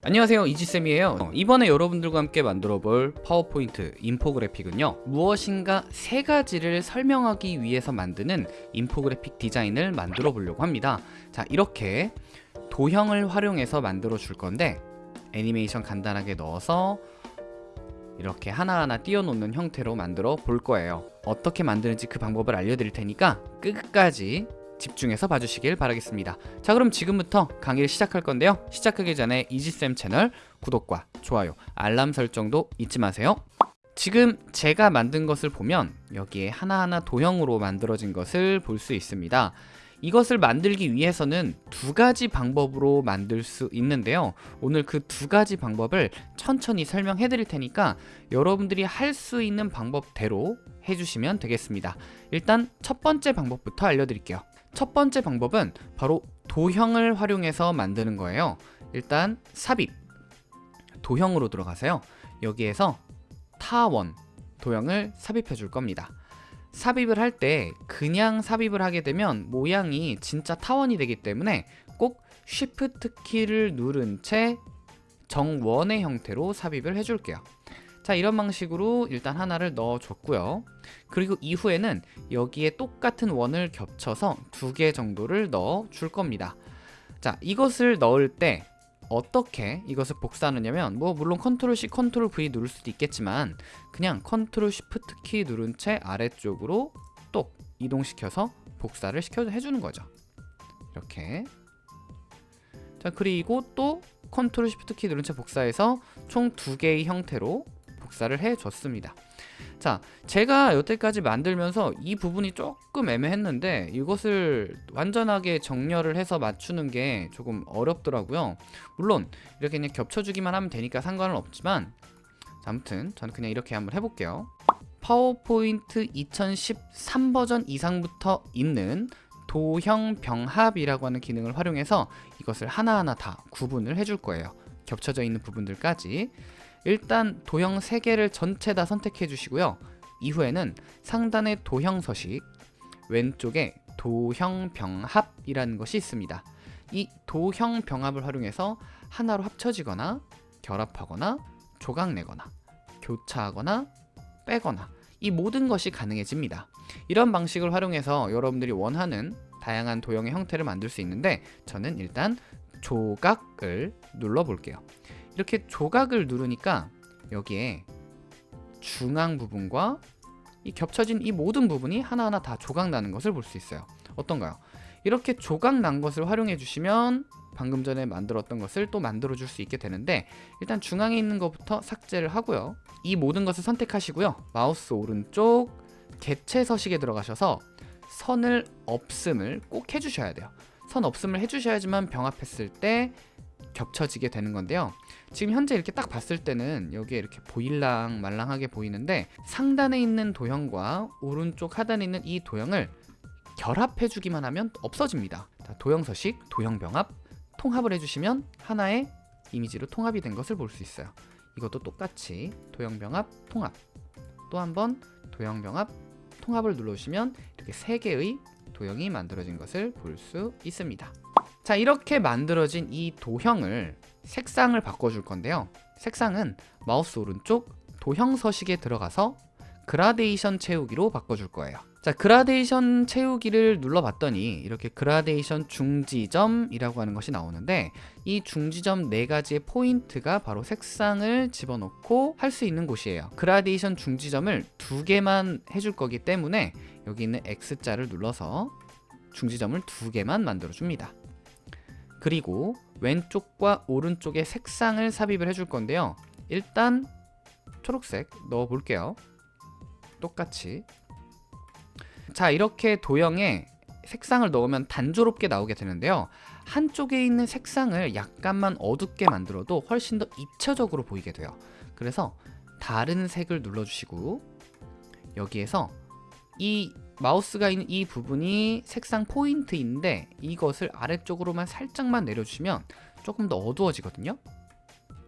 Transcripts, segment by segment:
안녕하세요 이지쌤이에요. 어, 이번에 여러분들과 함께 만들어 볼 파워포인트 인포그래픽은요 무엇인가 세 가지를 설명하기 위해서 만드는 인포그래픽 디자인을 만들어 보려고 합니다. 자 이렇게 도형을 활용해서 만들어 줄 건데 애니메이션 간단하게 넣어서 이렇게 하나하나 띄워놓는 형태로 만들어 볼 거예요. 어떻게 만드는지 그 방법을 알려드릴 테니까 끝까지 집중해서 봐주시길 바라겠습니다. 자 그럼 지금부터 강의를 시작할 건데요. 시작하기 전에 이지쌤 채널 구독과 좋아요 알람 설정도 잊지 마세요. 지금 제가 만든 것을 보면 여기에 하나하나 도형으로 만들어진 것을 볼 수 있습니다. 이것을 만들기 위해서는 두 가지 방법으로 만들 수 있는데요. 오늘 그 두 가지 방법을 천천히 설명해 드릴 테니까 여러분들이 할 수 있는 방법대로 해주시면 되겠습니다. 일단 첫 번째 방법부터 알려드릴게요 첫 번째 방법은 바로 도형을 활용해서 만드는 거예요. 일단 삽입. 도형으로 들어가세요. 여기에서 타원 도형을 삽입해 줄 겁니다. 삽입을 할 때 그냥 삽입을 하게 되면 모양이 진짜 타원이 되기 때문에 꼭 Shift 키를 누른 채 정원의 형태로 삽입을 해줄게요 자 이런 방식으로 일단 하나를 넣어줬고요. 그리고 이후에는 여기에 똑같은 원을 겹쳐서 두 개 정도를 넣어 줄 겁니다. 자 이것을 넣을 때 어떻게 이것을 복사하느냐면 뭐 물론 컨트롤 C 컨트롤 V 누를 수도 있겠지만 그냥 컨트롤 shift 키 누른 채 아래쪽으로 똑 이동시켜서 복사를 시켜 해주는 거죠. 이렇게. 자 그리고 또 컨트롤 shift 키 누른 채 복사해서 총 두 개의 형태로 복사를 해줬습니다. 자 제가 여태까지 만들면서 이 부분이 조금 애매했는데 이것을 완전하게 정렬을 해서 맞추는 게 조금 어렵더라고요. 물론 이렇게 그냥 겹쳐주기만 하면 되니까 상관은 없지만 자, 아무튼 저는 그냥 이렇게 한번 해볼게요. 파워포인트 2013 버전 이상부터 있는 도형 병합이라고 하는 기능을 활용해서 이것을 하나하나 다 구분을 해줄 거예요. 겹쳐져 있는 부분들까지 일단 도형 3개를 전체 다 선택해 주시고요. 이후에는 상단의 도형 서식 왼쪽에 도형 병합이라는 것이 있습니다. 이 도형 병합을 활용해서 하나로 합쳐지거나 결합하거나 조각내거나 교차하거나 빼거나 이 모든 것이 가능해집니다. 이런 방식을 활용해서 여러분들이 원하는 다양한 도형의 형태를 만들 수 있는데 저는 일단 조각을 눌러 볼게요 이렇게 조각을 누르니까 여기에 중앙 부분과 이 겹쳐진 이 모든 부분이 하나하나 다 조각 나는 것을 볼 수 있어요. 어떤가요? 이렇게 조각 난 것을 활용해 주시면 방금 전에 만들었던 것을 또 만들어 줄 수 있게 되는데 일단 중앙에 있는 것부터 삭제를 하고요. 이 모든 것을 선택하시고요. 마우스 오른쪽 개체 서식에 들어가셔서 선을 없음을 꼭 해주셔야 돼요. 선 없음을 해주셔야지만 병합했을 때 겹쳐지게 되는 건데요. 지금 현재 이렇게 딱 봤을 때는 여기에 이렇게 보일랑 말랑하게 보이는데 상단에 있는 도형과 오른쪽 하단에 있는 이 도형을 결합해 주기만 하면 없어집니다. 자, 도형 서식, 도형 병합, 통합을 해주시면 하나의 이미지로 통합이 된 것을 볼 수 있어요. 이것도 똑같이 도형 병합, 통합. 또 한 번 도형 병합, 통합을 눌러주시면 이렇게 세 개의 도형이 만들어진 것을 볼 수 있습니다 자 이렇게 만들어진 이 도형을 색상을 바꿔줄 건데요. 색상은 마우스 오른쪽 도형 서식에 들어가서 그라데이션 채우기로 바꿔줄 거예요. 자 그라데이션 채우기를 눌러봤더니 이렇게 그라데이션 중지점이라고 하는 것이 나오는데 이 중지점 네 가지의 포인트가 바로 색상을 집어넣고 할 수 있는 곳이에요. 그라데이션 중지점을 두 개만 해줄 거기 때문에 여기 있는 X자를 눌러서 중지점을 두 개만 만들어 줍니다 그리고 왼쪽과 오른쪽에 색상을 삽입을 해줄 건데요. 일단 초록색 넣어 볼게요. 똑같이. 자 이렇게 도형에 색상을 넣으면 단조롭게 나오게 되는데요. 한쪽에 있는 색상을 약간만 어둡게 만들어도 훨씬 더 입체적으로 보이게 돼요. 그래서 다른 색을 눌러주시고 여기에서 이 마우스가 있는 이 부분이 색상 포인트인데 이것을 아래쪽으로만 살짝만 내려주시면 조금 더 어두워지거든요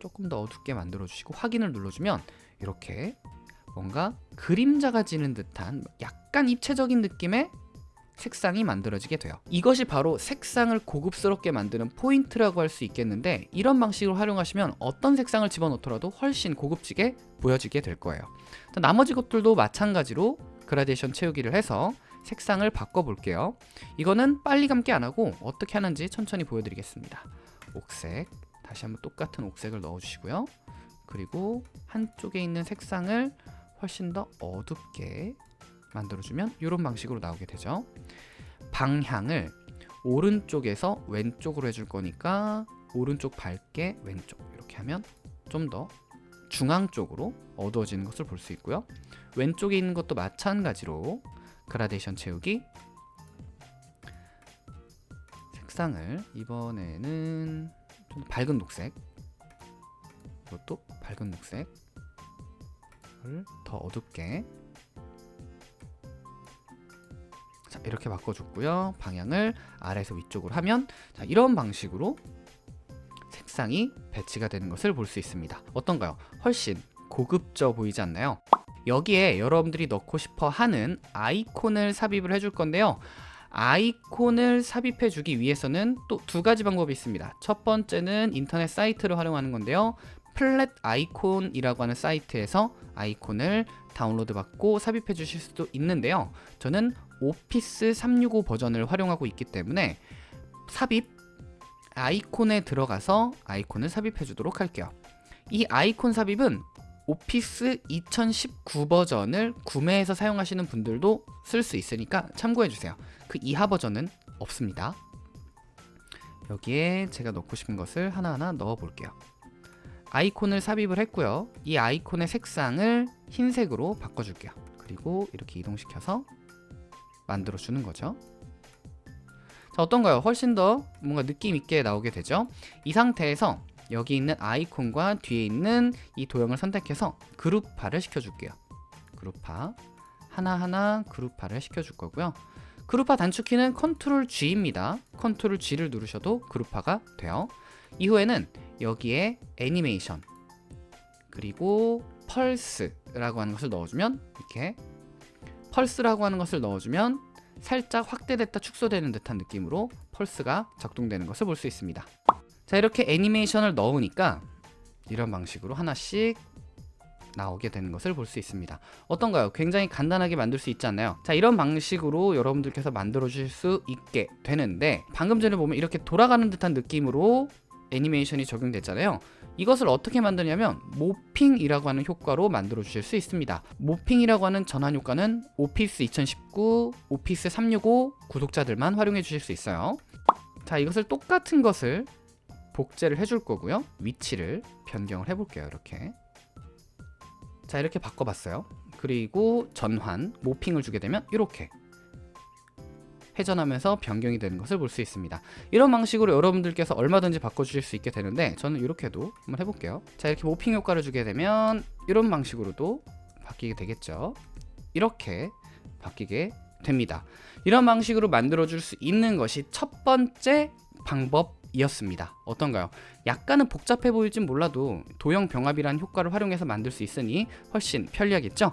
조금 더 어둡게 만들어 주시고 확인을 눌러주면 이렇게 뭔가 그림자가 지는 듯한 약간 입체적인 느낌의 색상이 만들어지게 돼요. 이것이 바로 색상을 고급스럽게 만드는 포인트라고 할 수 있겠는데 이런 방식으로 활용하시면 어떤 색상을 집어넣더라도 훨씬 고급지게 보여지게 될 거예요. 나머지 것들도 마찬가지로 그라데이션 채우기를 해서 색상을 바꿔볼게요. 이거는 빨리 감기 안 하고 어떻게 하는지 천천히 보여드리겠습니다. 옥색, 다시 한번 똑같은 옥색을 넣어주시고요. 그리고 한쪽에 있는 색상을 훨씬 더 어둡게 만들어주면 이런 방식으로 나오게 되죠. 방향을 오른쪽에서 왼쪽으로 해줄 거니까 오른쪽 밝게 왼쪽 이렇게 하면 좀 더 중앙 쪽으로 어두워지는 것을 볼 수 있고요. 왼쪽에 있는 것도 마찬가지로 그라데이션 채우기. 색상을 이번에는 좀 밝은 녹색. 이것도 밝은 녹색을 더 어둡게. 자 이렇게 바꿔줬고요. 방향을 아래에서 위쪽으로 하면 자 이런 방식으로 색상이 배치가 되는 것을 볼 수 있습니다. 어떤가요? 훨씬 고급져 보이지 않나요? 여기에 여러분들이 넣고 싶어 하는 아이콘을 삽입을 해줄 건데요. 아이콘을 삽입해 주기 위해서는 또 두 가지 방법이 있습니다. 첫 번째는 인터넷 사이트를 활용하는 건데요. Flaticon이라고 하는 사이트에서 아이콘을 다운로드 받고 삽입해 주실 수도 있는데요. 저는 Office 365 버전을 활용하고 있기 때문에 삽입 아이콘에 들어가서 아이콘을 삽입해 주도록 할게요. 이 아이콘 삽입은 Office 2019 버전을 구매해서 사용하시는 분들도 쓸 수 있으니까 참고해 주세요. 그 이하 버전은 없습니다. 여기에 제가 넣고 싶은 것을 하나하나 넣어 볼게요. 아이콘을 삽입을 했고요. 이 아이콘의 색상을 흰색으로 바꿔줄게요. 그리고 이렇게 이동시켜서 만들어 주는 거죠 자 어떤가요? 훨씬 더 뭔가 느낌 있게 나오게 되죠? 이 상태에서 여기 있는 아이콘과 뒤에 있는 이 도형을 선택해서 그룹화를 시켜줄게요. 그룹화 하나하나 그룹화를 시켜줄 거고요. 그룹화 단축키는 컨트롤 G입니다. 컨트롤 G를 누르셔도 그룹화가 돼요. 이후에는 여기에 애니메이션 그리고 펄스라고 하는 것을 넣어주면 이렇게 펄스라고 하는 것을 넣어주면 살짝 확대됐다 축소되는 듯한 느낌으로 펄스가 작동되는 것을 볼 수 있습니다 자 이렇게 애니메이션을 넣으니까 이런 방식으로 하나씩 나오게 되는 것을 볼 수 있습니다 어떤가요? 굉장히 간단하게 만들 수 있지 않나요? 자 이런 방식으로 여러분들께서 만들어 주실 수 있게 되는데 방금 전에 보면 이렇게 돌아가는 듯한 느낌으로 애니메이션이 적용됐잖아요 이것을 어떻게 만드냐면 모핑이라고 하는 효과로 만들어 주실 수 있습니다. 모핑이라고 하는 전환 효과는 오피스 2019, 오피스 365 구독자들만 활용해 주실 수 있어요. 자 이것을 똑같은 것을 복제를 해줄 거고요. 위치를 변경을 해볼게요 이렇게. 자 이렇게 바꿔봤어요. 그리고 전환, 모핑을 주게 되면 이렇게 회전하면서 변경이 되는 것을 볼 수 있습니다. 이런 방식으로 여러분들께서 얼마든지 바꿔주실 수 있게 되는데 저는 이렇게도 한번 해볼게요. 자 이렇게 모핑 효과를 주게 되면 이런 방식으로도 바뀌게 되겠죠? 이렇게 바뀌게 됩니다. 이런 방식으로 만들어 줄 수 있는 것이 첫 번째 방법 이었습니다. 어떤가요? 약간은 복잡해 보일진 몰라도 도형 병합이라는 효과를 활용해서 만들 수 있으니 훨씬 편리하겠죠?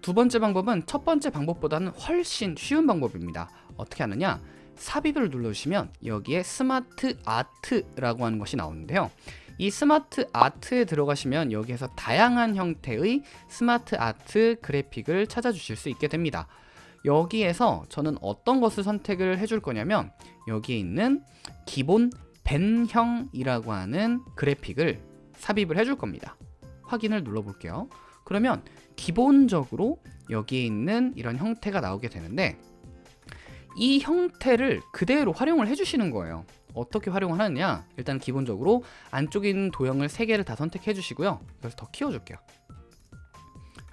두 번째 방법은 첫 번째 방법보다는 훨씬 쉬운 방법입니다 어떻게 하느냐? 삽입을 눌러주시면 여기에 SmartArt라고 하는 것이 나오는데요. 이 스마트 아트에 들어가시면 여기에서 다양한 형태의 SmartArt 그래픽을 찾아주실 수 있게 됩니다. 여기에서 저는 어떤 것을 선택을 해줄 거냐면 여기에 있는 기본 벤형이라고 하는 그래픽을 삽입을 해줄 겁니다. 확인을 눌러 볼게요. 그러면 기본적으로 여기에 있는 이런 형태가 나오게 되는데 이 형태를 그대로 활용을 해주시는 거예요. 어떻게 활용을 하느냐? 일단 기본적으로 안쪽에 있는 도형을 3개를 다 선택해 주시고요. 그래서 더 키워줄게요.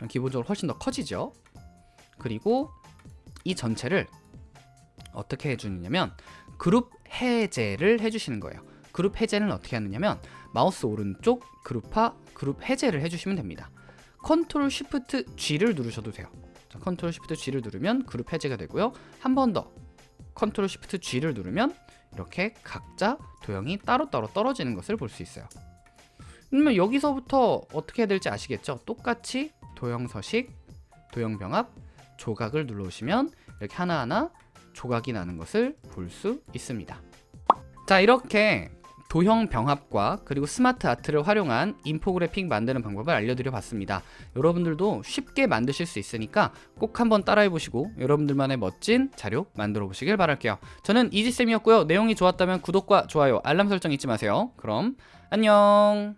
기본적으로 훨씬 더 커지죠? 그리고 이 전체를 어떻게 해주느냐면 그룹 해제를 해주시는 거예요. 그룹 해제는 어떻게 하느냐면 마우스 오른쪽 그룹화 그룹 해제를 해주시면 됩니다. Control Shift G를 누르셔도 돼요 자, Control Shift G를 누르면 그룹 해제가 되고요 한 번 더 Control Shift G를 누르면 이렇게 각자 도형이 따로따로 떨어지는 것을 볼 수 있어요 그러면 여기서부터 어떻게 해야 될지 아시겠죠? 똑같이 도형 서식, 도형 병합, 조각을 눌러오시면 이렇게 하나하나 조각이 나는 것을 볼 수 있습니다. 자 이렇게 도형 병합과 그리고 스마트 아트를 활용한 인포그래픽 만드는 방법을 알려드려 봤습니다. 여러분들도 쉽게 만드실 수 있으니까 꼭 한번 따라해 보시고 여러분들만의 멋진 자료 만들어 보시길 바랄게요. 저는 이지쌤이었고요. 내용이 좋았다면 구독과 좋아요, 알람 설정 잊지 마세요. 그럼 안녕